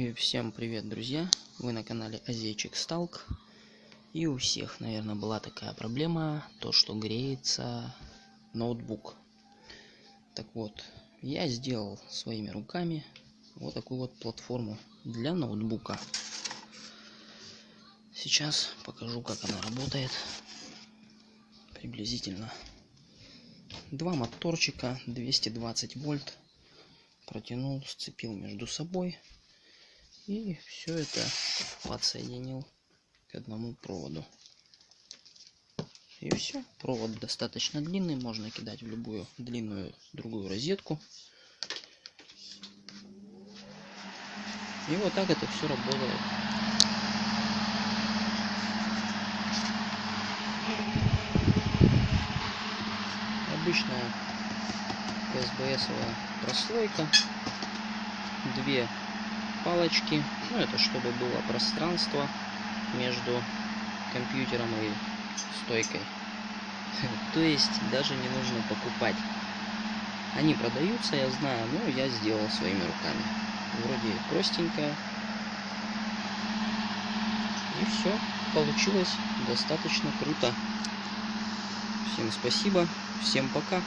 И всем привет, друзья! Вы на канале Азейчик Сталк. И у всех, наверное, была такая проблема, то что греется ноутбук. Так вот, я сделал своими руками вот такую вот платформу для ноутбука. Сейчас покажу, как она работает. Приблизительно. Два моторчика, 220 вольт. Протянул, сцепил между собой и все это подсоединил к одному проводу. И все. Провод достаточно длинный, можно кидать в любую длинную другую розетку. И вот так это все работает. Обычная СБСовая прослойка. Две палочки. Ну, это чтобы было пространство между компьютером и стойкой. То есть даже не нужно покупать. Они продаются, я знаю, но я сделал своими руками. Вроде простенькая. И все. Получилось достаточно круто. Всем спасибо. Всем пока.